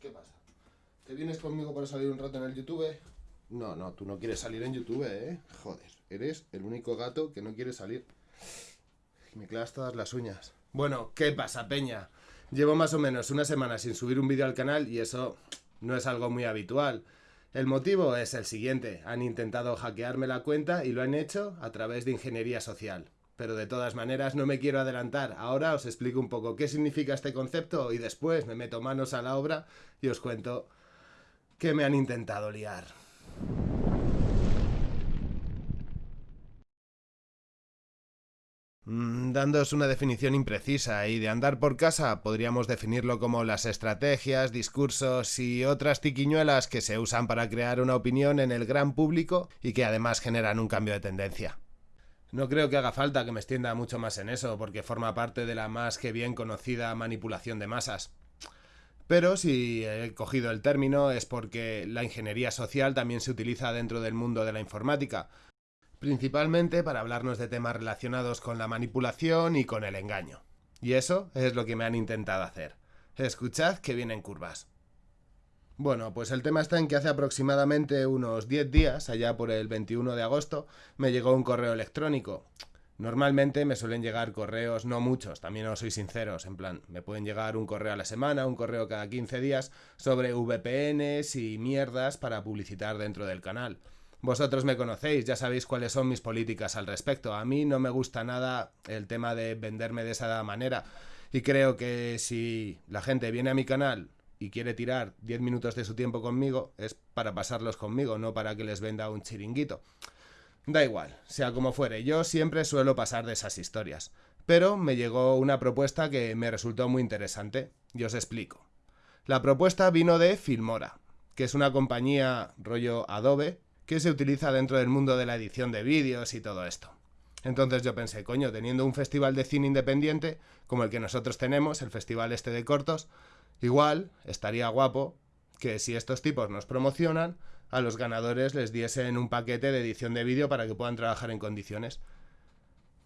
¿Qué pasa? ¿Te vienes conmigo para salir un rato en el YouTube? No, no, tú no quieres salir en YouTube, ¿eh? Joder, eres el único gato que no quiere salir. Me clavas todas las uñas. Bueno, ¿qué pasa, Peña? Llevo más o menos una semana sin subir un vídeo al canal y eso no es algo muy habitual. El motivo es el siguiente. Han intentado hackearme la cuenta y lo han hecho a través de ingeniería social. Pero de todas maneras no me quiero adelantar. Ahora os explico un poco qué significa este concepto y después me meto manos a la obra y os cuento qué me han intentado liar. Mm, dándoos una definición imprecisa y de andar por casa podríamos definirlo como las estrategias, discursos y otras tiquiñuelas que se usan para crear una opinión en el gran público y que además generan un cambio de tendencia. No creo que haga falta que me extienda mucho más en eso, porque forma parte de la más que bien conocida manipulación de masas. Pero si he cogido el término es porque la ingeniería social también se utiliza dentro del mundo de la informática, principalmente para hablarnos de temas relacionados con la manipulación y con el engaño. Y eso es lo que me han intentado hacer. Escuchad que vienen curvas. Bueno, pues el tema está en que hace aproximadamente unos 10 días, allá por el 21 de agosto, me llegó un correo electrónico. Normalmente me suelen llegar correos, no muchos, también os soy sinceros, en plan, me pueden llegar un correo a la semana, un correo cada 15 días, sobre VPNs y mierdas para publicitar dentro del canal. Vosotros me conocéis, ya sabéis cuáles son mis políticas al respecto. A mí no me gusta nada el tema de venderme de esa manera. Y creo que si la gente viene a mi canal y quiere tirar 10 minutos de su tiempo conmigo, es para pasarlos conmigo, no para que les venda un chiringuito. Da igual, sea como fuere, yo siempre suelo pasar de esas historias. Pero me llegó una propuesta que me resultó muy interesante, y os explico. La propuesta vino de Filmora, que es una compañía rollo Adobe, que se utiliza dentro del mundo de la edición de vídeos y todo esto. Entonces yo pensé, coño, teniendo un festival de cine independiente, como el que nosotros tenemos, el festival este de cortos, igual estaría guapo que si estos tipos nos promocionan, a los ganadores les diesen un paquete de edición de vídeo para que puedan trabajar en condiciones.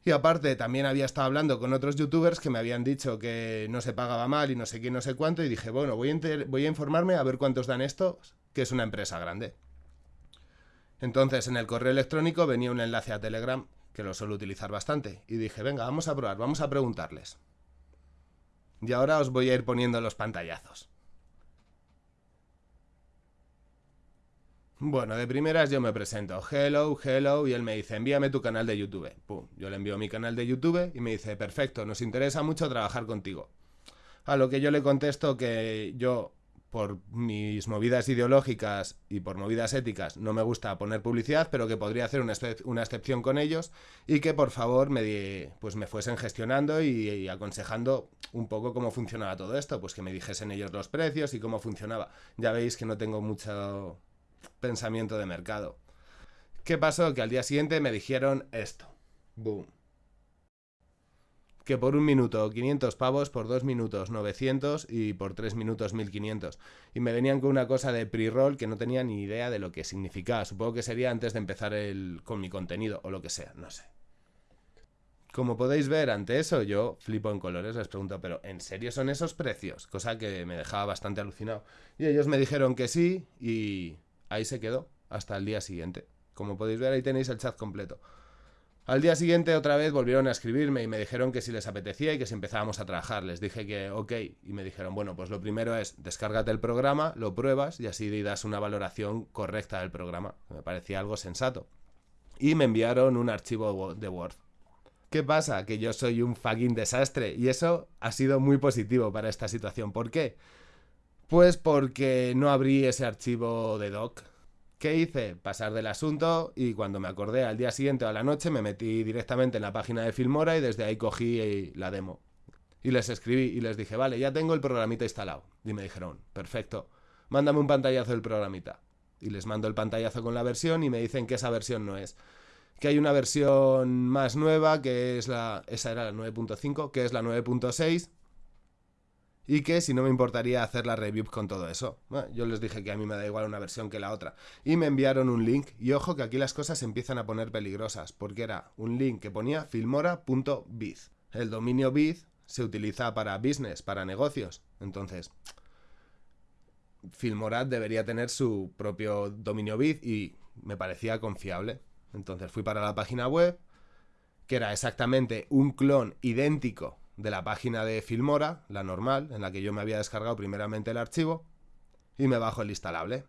Y aparte, también había estado hablando con otros youtubers que me habían dicho que no se pagaba mal y no sé qué, no sé cuánto, y dije, bueno, voy a, voy a informarme a ver cuántos dan esto, que es una empresa grande. Entonces en el correo electrónico venía un enlace a Telegram, que lo suelo utilizar bastante, y dije, venga, vamos a probar, vamos a preguntarles. Y ahora os voy a ir poniendo los pantallazos. Bueno, de primeras yo me presento, hello, hello, y él me dice, envíame tu canal de YouTube. Pum, yo le envío mi canal de YouTube y me dice, perfecto, nos interesa mucho trabajar contigo. A lo que yo le contesto que yo por mis movidas ideológicas y por movidas éticas no me gusta poner publicidad, pero que podría hacer una, excepción con ellos y que por favor me, pues me fuesen gestionando y, aconsejando un poco cómo funcionaba todo esto, pues que me dijesen ellos los precios y cómo funcionaba. Ya veis que no tengo mucho pensamiento de mercado. ¿Qué pasó? Que al día siguiente me dijeron esto. Boom que por un minuto 500 pavos, por dos minutos 900 y por tres minutos 1500. Y me venían con una cosa de pre-roll que no tenía ni idea de lo que significaba. Supongo que sería antes de empezar el, con mi contenido o lo que sea, no sé. Como podéis ver, ante eso yo flipo en colores, les pregunto, ¿pero en serio son esos precios? Cosa que me dejaba bastante alucinado. Y ellos me dijeron que sí y ahí se quedó hasta el día siguiente. Como podéis ver, ahí tenéis el chat completo. Al día siguiente otra vez volvieron a escribirme y me dijeron que si les apetecía y que si empezábamos a trabajar. Les dije que ok y me dijeron, bueno, pues lo primero es descárgate el programa, lo pruebas y así das una valoración correcta del programa. Me parecía algo sensato. Y me enviaron un archivo de Word. ¿Qué pasa? Que yo soy un fucking desastre y eso ha sido muy positivo para esta situación. ¿Por qué? Pues porque no abrí ese archivo de doc ¿Qué hice? Pasar del asunto y cuando me acordé al día siguiente o a la noche me metí directamente en la página de Filmora y desde ahí cogí la demo. Y les escribí y les dije, vale, ya tengo el programita instalado. Y me dijeron, perfecto, mándame un pantallazo del programita. Y les mando el pantallazo con la versión y me dicen que esa versión no es. Que hay una versión más nueva, que es la... Esa era la 9.5, que es la 9.6 y que si no me importaría hacer la review con todo eso. yo les dije que a mí me da igual una versión que la otra. Y me enviaron un link. Y ojo que aquí las cosas se empiezan a poner peligrosas, porque era un link que ponía filmora.biz. El dominio biz se utiliza para business, para negocios. Entonces, Filmora debería tener su propio dominio bit y me parecía confiable. Entonces fui para la página web, que era exactamente un clon idéntico de la página de Filmora, la normal, en la que yo me había descargado primeramente el archivo, y me bajo el instalable.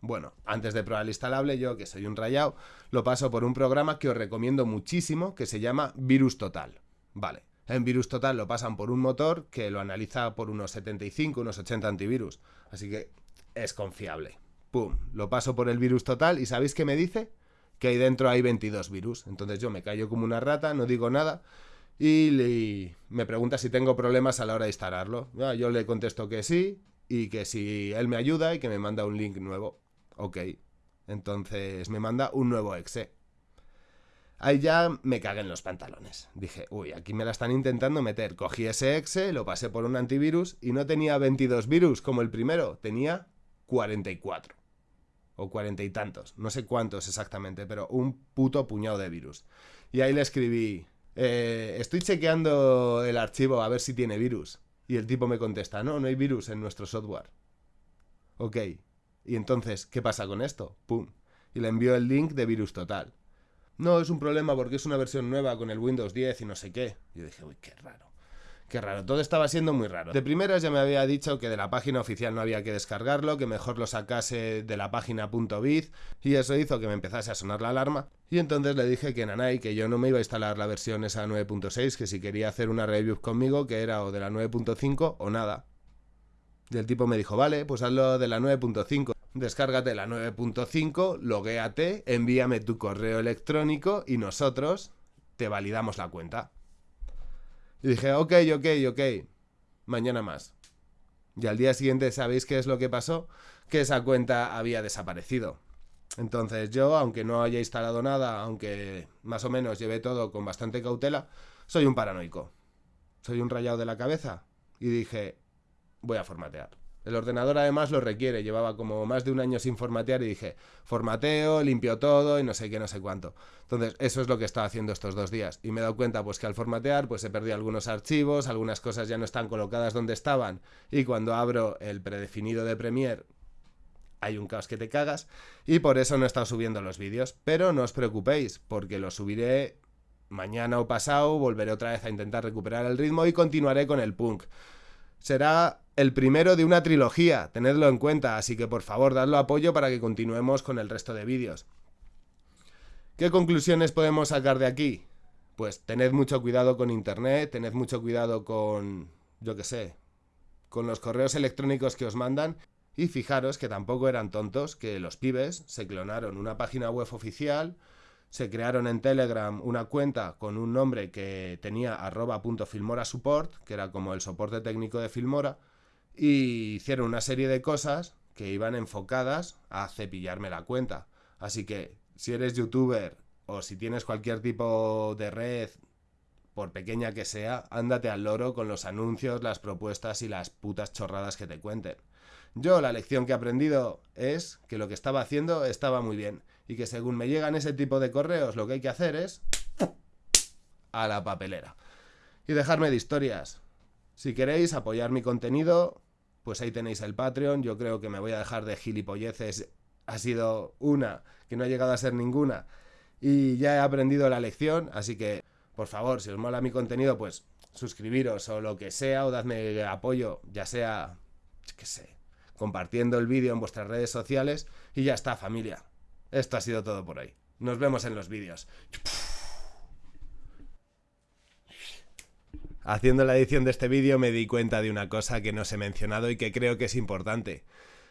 Bueno, antes de probar el instalable, yo que soy un rayado, lo paso por un programa que os recomiendo muchísimo, que se llama Virus Total. Vale, en Virus Total lo pasan por un motor que lo analiza por unos 75, unos 80 antivirus. Así que es confiable. Pum, lo paso por el Virus Total y ¿sabéis qué me dice? Que ahí dentro hay 22 virus. Entonces yo me callo como una rata, no digo nada y, me pregunta si tengo problemas a la hora de instalarlo. Yo le contesto que sí y que si él me ayuda y que me manda un link nuevo. Ok. Entonces me manda un nuevo exe. Ahí ya me cagué en los pantalones. Dije, uy, aquí me la están intentando meter. Cogí ese exe, lo pasé por un antivirus y no tenía 22 virus como el primero, tenía 44. O cuarenta y tantos, no sé cuántos exactamente, pero un puto puñado de virus. Y ahí le escribí, eh, estoy chequeando el archivo a ver si tiene virus. Y el tipo me contesta, no, no hay virus en nuestro software. Ok. Y entonces, ¿qué pasa con esto? Pum. Y le envío el link de virus total. No, es un problema porque es una versión nueva con el Windows 10 y no sé qué. Yo dije, uy, qué raro. Qué raro, todo estaba siendo muy raro. De primeras ya me había dicho que de la página oficial no había que descargarlo, que mejor lo sacase de la página .biz y eso hizo que me empezase a sonar la alarma. Y entonces le dije que Nanay, que yo no me iba a instalar la versión esa 9.6, que si quería hacer una review conmigo, que era o de la 9.5 o nada. Y el tipo me dijo, vale, pues hazlo de la 9.5. Descárgate la 9.5, loguéate, envíame tu correo electrónico y nosotros te validamos la cuenta. Y dije, ok, ok, ok, mañana más. Y al día siguiente, ¿sabéis qué es lo que pasó? Que esa cuenta había desaparecido. Entonces yo, aunque no haya instalado nada, aunque más o menos llevé todo con bastante cautela, soy un paranoico. Soy un rayado de la cabeza. Y dije, voy a formatear. El ordenador además lo requiere, llevaba como más de un año sin formatear y dije, formateo, limpio todo y no sé qué, no sé cuánto. Entonces, eso es lo que estaba haciendo estos dos días. Y me he dado cuenta pues que al formatear pues he perdido algunos archivos, algunas cosas ya no están colocadas donde estaban y cuando abro el predefinido de Premiere hay un caos que te cagas y por eso no he estado subiendo los vídeos. Pero no os preocupéis, porque los subiré mañana o pasado, volveré otra vez a intentar recuperar el ritmo y continuaré con el punk. Será el primero de una trilogía, tenedlo en cuenta, así que por favor dadlo apoyo para que continuemos con el resto de vídeos. ¿Qué conclusiones podemos sacar de aquí? Pues tened mucho cuidado con internet, tened mucho cuidado con, yo qué sé, con los correos electrónicos que os mandan y fijaros que tampoco eran tontos, que los pibes se clonaron una página web oficial, se crearon en Telegram una cuenta con un nombre que tenía arroba support, que era como el soporte técnico de Filmora, y hicieron una serie de cosas que iban enfocadas a cepillarme la cuenta. Así que si eres youtuber o si tienes cualquier tipo de red, por pequeña que sea, ándate al loro con los anuncios, las propuestas y las putas chorradas que te cuenten. Yo la lección que he aprendido es que lo que estaba haciendo estaba muy bien y que según me llegan ese tipo de correos lo que hay que hacer es a la papelera. Y dejarme de historias. Si queréis apoyar mi contenido, pues ahí tenéis el Patreon. Yo creo que me voy a dejar de gilipolleces. Ha sido una, que no ha llegado a ser ninguna. Y ya he aprendido la lección, así que, por favor, si os mola mi contenido, pues suscribiros o lo que sea, o dadme apoyo, ya sea, qué sé, compartiendo el vídeo en vuestras redes sociales. Y ya está, familia. Esto ha sido todo por hoy. Nos vemos en los vídeos. Haciendo la edición de este vídeo me di cuenta de una cosa que no os he mencionado y que creo que es importante.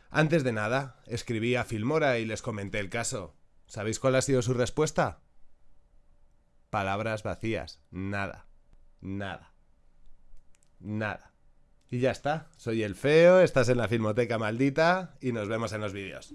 Antes de nada, escribí a Filmora y les comenté el caso. ¿Sabéis cuál ha sido su respuesta? Palabras vacías. Nada. Nada. Nada. Y ya está. Soy el feo, estás en la Filmoteca maldita y nos vemos en los vídeos.